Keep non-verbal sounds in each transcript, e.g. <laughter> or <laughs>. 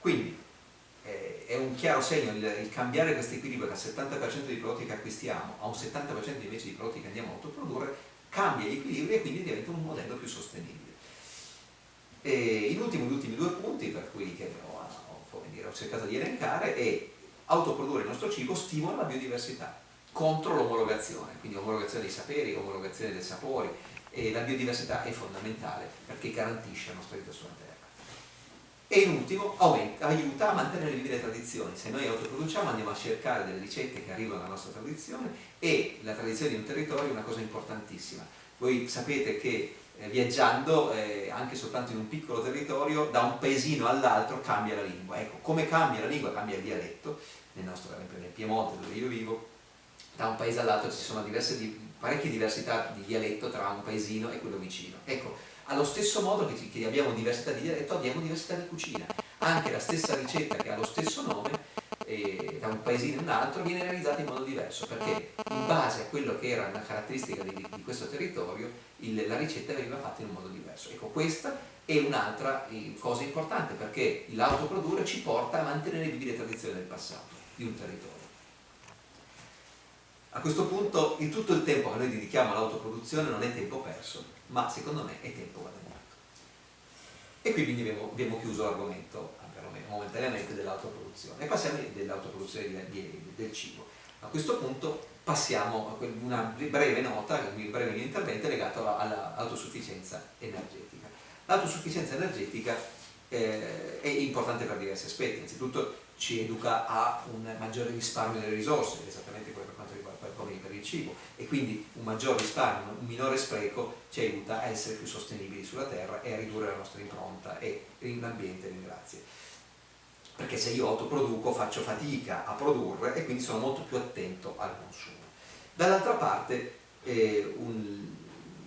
Quindi eh, è un chiaro segno il, il cambiare questo equilibrio dal 70% dei prodotti che acquistiamo a un 70% invece di prodotti che andiamo a autoprodurre, cambia gli equilibri e quindi diventa un modello più sostenibile. E in ultimo gli ultimi due punti per cui che ho, ho, dire, ho cercato di elencare è autoprodurre il nostro cibo stimola la biodiversità contro l'omologazione, quindi omologazione dei saperi, omologazione dei sapori e la biodiversità è fondamentale perché garantisce la nostra vita sulla Terra. E in ultimo aiuta a mantenere vive le tradizioni, se noi autoproduciamo andiamo a cercare delle ricette che arrivano dalla nostra tradizione e la tradizione di un territorio è una cosa importantissima. Voi sapete che eh, viaggiando eh, anche soltanto in un piccolo territorio da un paesino all'altro cambia la lingua. Ecco, come cambia la lingua cambia il dialetto, nel nostro, esempio nel Piemonte dove io vivo, da un paese all'altro ci sono diverse, parecchie diversità di dialetto tra un paesino e quello vicino. Ecco, allo stesso modo che, che abbiamo diversità di dialetto abbiamo diversità di cucina. Anche la stessa ricetta che ha lo stesso nome eh, da un paesino a un altro viene realizzata in modo diverso perché in base a quello che era una caratteristica di, di questo territorio il, la ricetta veniva fatta in un modo diverso. Ecco, questa è un'altra eh, cosa importante perché l'autoprodurre ci porta a mantenere vive le tradizioni del passato di un territorio. A questo punto in tutto il tempo che noi dedichiamo all'autoproduzione non è tempo perso, ma secondo me è tempo guadagnato. E qui quindi abbiamo, abbiamo chiuso l'argomento momentaneamente dell'autoproduzione e passiamo dell'autoproduzione del cibo. A questo punto passiamo a una breve nota, un breve intervento legato all'autosufficienza energetica. L'autosufficienza energetica eh, è importante per diversi aspetti, innanzitutto ci educa a un maggiore risparmio delle risorse, esattamente come per quanto riguarda come per il cibo, e quindi un maggior risparmio, un minore spreco ci aiuta a essere più sostenibili sulla terra e a ridurre la nostra impronta e l'ambiente ringrazia. Perché se io autoproduco faccio fatica a produrre e quindi sono molto più attento al consumo. Dall'altra parte eh,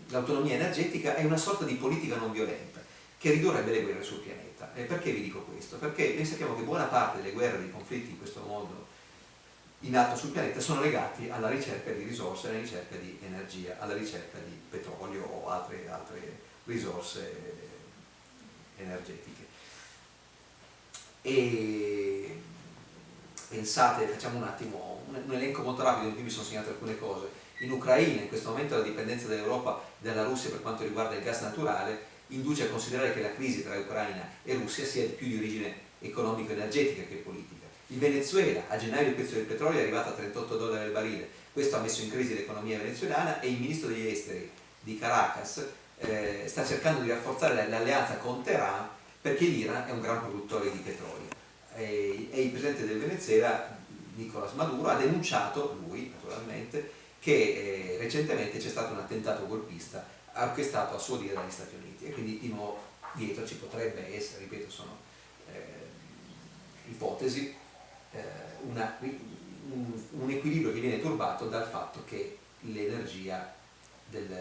l'autonomia energetica è una sorta di politica non violenta che ridurrebbe le guerre sul pianeta. E perché vi dico questo? Perché noi sappiamo che buona parte delle guerre, dei conflitti in questo mondo in atto sul pianeta sono legati alla ricerca di risorse, alla ricerca di energia, alla ricerca di petrolio o altre, altre risorse energetiche. E pensate, facciamo un attimo un, elenco molto rapido in cui mi sono segnato alcune cose. In Ucraina in questo momento la dipendenza dell'Europa dalla Russia per quanto riguarda il gas naturale induce a considerare che la crisi tra Ucraina e Russia sia più di origine economico-energetica che politica. In Venezuela a gennaio il prezzo del petrolio è arrivato a 38 dollari al barile, questo ha messo in crisi l'economia venezuelana e il ministro degli esteri di Caracas eh, sta cercando di rafforzare l'alleanza con Teheran perché l'Iran è un gran produttore di petrolio. E, e il presidente del Venezuela Nicolas Maduro ha denunciato, lui naturalmente, che eh, recentemente c'è stato un attentato golpista orchestrato a suo dire dagli Stati Uniti. E quindi di nuovo dietro ci potrebbe essere, ripeto, sono eh, ipotesi, una, un, un, equilibrio che viene turbato dal fatto che l'energia del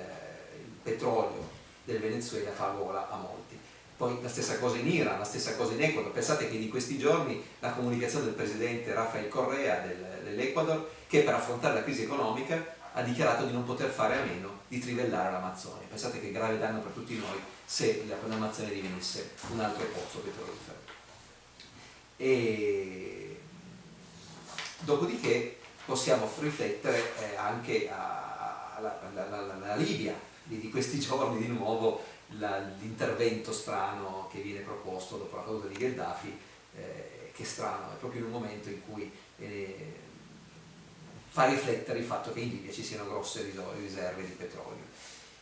petrolio del Venezuela fa gola a molti. Poi la stessa cosa in Iran, la stessa cosa in Ecuador. Pensate che di questi giorni la comunicazione del presidente Rafael Correa del, dell'Ecuador, che per affrontare la crisi economica ha dichiarato di non poter fare a meno di trivellare l'Amazzonia. Pensate che grave danno per tutti noi se l'Amazzonia divenisse un altro pozzo petrolifero. E... Dopodiché possiamo riflettere eh, anche alla, Libia di, di, questi <laughs> giorni di nuovo l'intervento strano che viene proposto dopo la caduta di Gheddafi eh, che è strano, è proprio in un momento in cui eh, fa riflettere il fatto che in Libia ci siano grosse riserve di petrolio.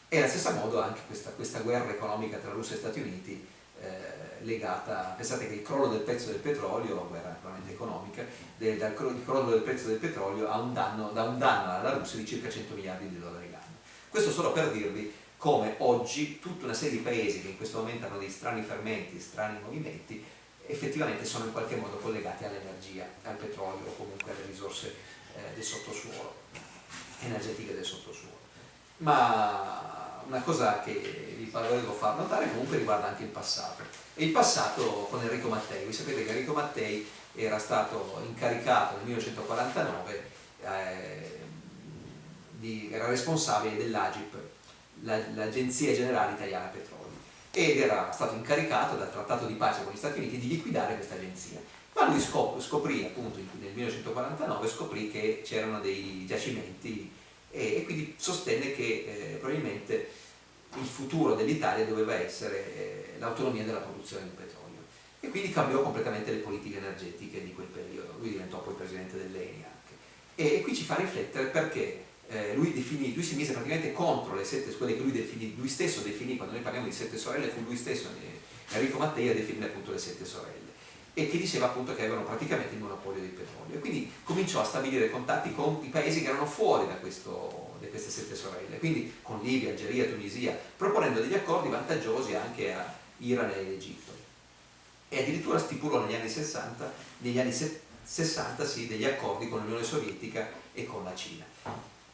E allo stesso modo anche questa, questa, guerra economica tra Russia e Stati Uniti eh, legata, pensate che il crollo del prezzo del petrolio, guerra naturalmente economica, del, dal, il crollo del prezzo del petrolio ha un danno, dà un danno alla Russia di circa 100 miliardi di dollari l'anno. Questo solo per dirvi come oggi tutta una serie di paesi che in questo momento hanno dei strani fermenti, strani movimenti, effettivamente sono in qualche modo collegati all'energia, al petrolio o comunque alle risorse eh, del sottosuolo, energetiche del sottosuolo. Ma una cosa che vi volevo far notare comunque riguarda anche il passato. E il passato con Enrico Mattei. Voi sapete che Enrico Mattei era stato incaricato nel 1949, eh, di, era responsabile dell'AGIP, l'Agenzia Generale Italiana Petrolio. ed era stato incaricato dal trattato di pace con gli Stati Uniti di liquidare questa agenzia. Ma lui scoprì, appunto nel 1949, scoprì che c'erano dei giacimenti e, quindi sostenne che eh, futuro dell'Italia doveva essere eh, l'autonomia della produzione di petrolio e quindi cambiò completamente le politiche energetiche di quel periodo. Lui diventò poi presidente dell'ENI anche. E, qui ci fa riflettere perché eh, lui, definì, lui, si mise praticamente contro le sette, quelle che lui, definì, lui stesso definì, quando noi parliamo di sette sorelle, fu lui stesso, eh, Enrico Mattei, a definire appunto le sette sorelle e che diceva appunto che avevano praticamente il monopolio del petrolio. E quindi cominciò a stabilire contatti con i paesi che erano fuori da, questo, da queste sette sorelle, quindi con Libia, Algeria, Tunisia, proponendo degli accordi vantaggiosi anche a Iran ed Egitto. E addirittura stipulò negli anni 60, negli anni 60 sì, degli accordi con l'Unione Sovietica e con la Cina.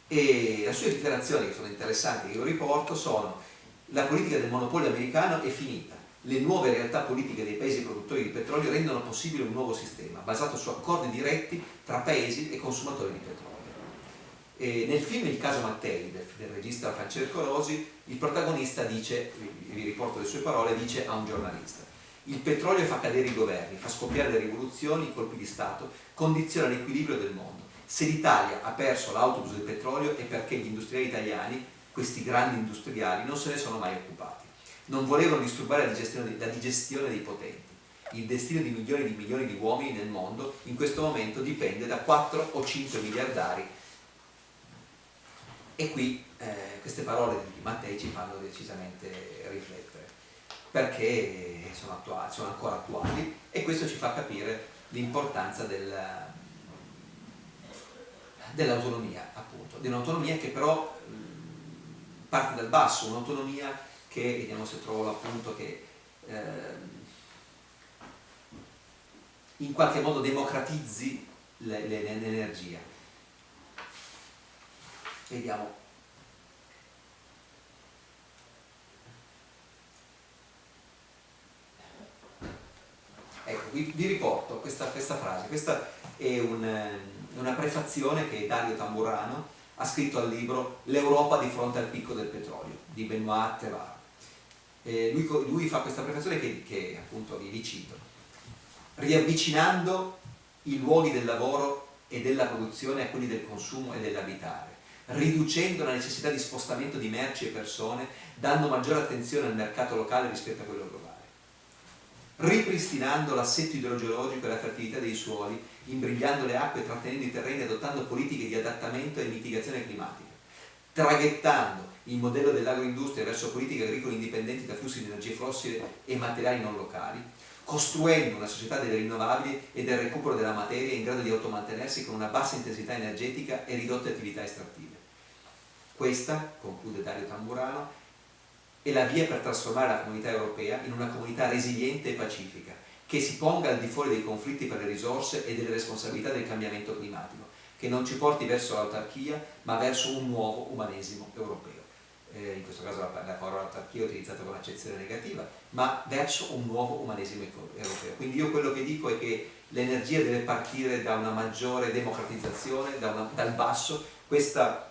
E le sue dichiarazioni che sono interessanti che io riporto sono la politica del monopolio americano è finita le nuove realtà politiche dei paesi produttori di petrolio rendono possibile un nuovo sistema basato su accordi diretti tra paesi e consumatori di petrolio e nel film Il caso Mattei del, del regista Francesco Rosi il protagonista dice, vi riporto le sue parole, dice a un giornalista il petrolio fa cadere i governi, fa scoppiare le rivoluzioni, i colpi di Stato, condiziona l'equilibrio del mondo se l'Italia ha perso l'autobus del petrolio è perché gli industriali italiani, questi grandi industriali, non se ne sono mai occupati. Non volevano disturbare la digestione, la digestione dei potenti. Il destino di milioni di milioni di uomini nel mondo in questo momento dipende da 4 o 5 miliardari. E qui eh, queste parole di Mattei ci fanno decisamente riflettere, perché sono, attuali, sono ancora attuali e questo ci fa capire l'importanza del, dell'autonomia, appunto, di un'autonomia che però mh, parte dal basso, un'autonomia che, vediamo se trovo l'appunto, che eh, in qualche modo democratizzi l'energia. Vediamo. Ecco, vi, vi riporto questa, questa frase, questa è un una prefazione che Dario Tamburano ha scritto al libro L'Europa di fronte al picco del petrolio di Benoit Tevar. Lui, lui, fa questa prefazione che, che appunto vi, cito. Riavvicinando i luoghi del lavoro e della produzione a quelli del consumo e dell'abitare, riducendo la necessità di spostamento di merci e persone, dando maggiore attenzione al mercato locale rispetto a quello globale ripristinando l'assetto idrogeologico e la fertilità dei suoli, imbrigliando le acque, trattenendo i terreni, adottando politiche di adattamento e mitigazione climatica, traghettando il modello dell'agroindustria verso politiche agricole indipendenti da flussi di energie fossili e materiali non locali, costruendo una società delle rinnovabili e del recupero della materia in grado di automantenersi con una bassa intensità energetica e ridotte attività estrattive. Questa, conclude Dario Tamburano, è la via per trasformare la comunità europea in una comunità resiliente e pacifica, che si ponga al di fuori dei conflitti per le risorse e delle responsabilità del cambiamento climatico, che non ci porti verso l'autarchia, ma verso un nuovo umanesimo europeo. Eh, in questo caso la, la parola autarchia è utilizzata con accezione negativa, ma verso un nuovo umanesimo europeo. Quindi io quello che dico è che l'energia deve partire da una maggiore democratizzazione, da una, dal basso, questa,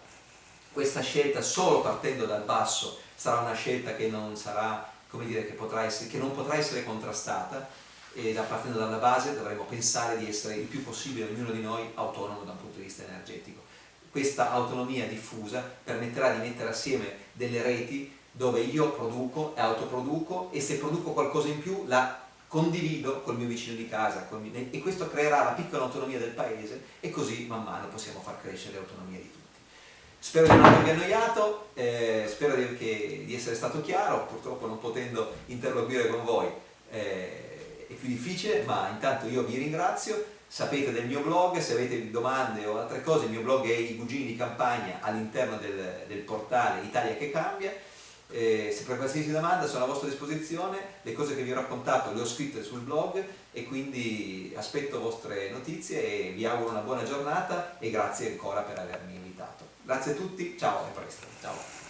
questa scelta solo partendo dal basso sarà una scelta che non, sarà, dire, che, essere, che non potrà essere contrastata e da partendo dalla base dovremo pensare di essere il più possibile ognuno di noi autonomo da un punto di vista energetico. Questa autonomia diffusa permetterà di mettere assieme delle reti dove io produco e autoproduco e se produco qualcosa in più la condivido col mio vicino di casa mio, e questo creerà la piccola autonomia del paese e così man mano possiamo far crescere l'autonomia di tutti. Spero di non avervi annoiato, eh, spero di, che, di, essere stato chiaro, purtroppo non potendo interloquire con voi eh, è più difficile, ma intanto io vi ringrazio, sapete del mio blog, se avete domande o altre cose, il mio blog è i cugini di campagna all'interno del, del, portale Italia che cambia, eh, se per qualsiasi domanda sono a vostra disposizione, le cose che vi ho raccontato le ho scritte sul blog e quindi aspetto vostre notizie e vi auguro una buona giornata e grazie ancora per avermi invitato. Grazie a tutti, ciao e presto. Ciao.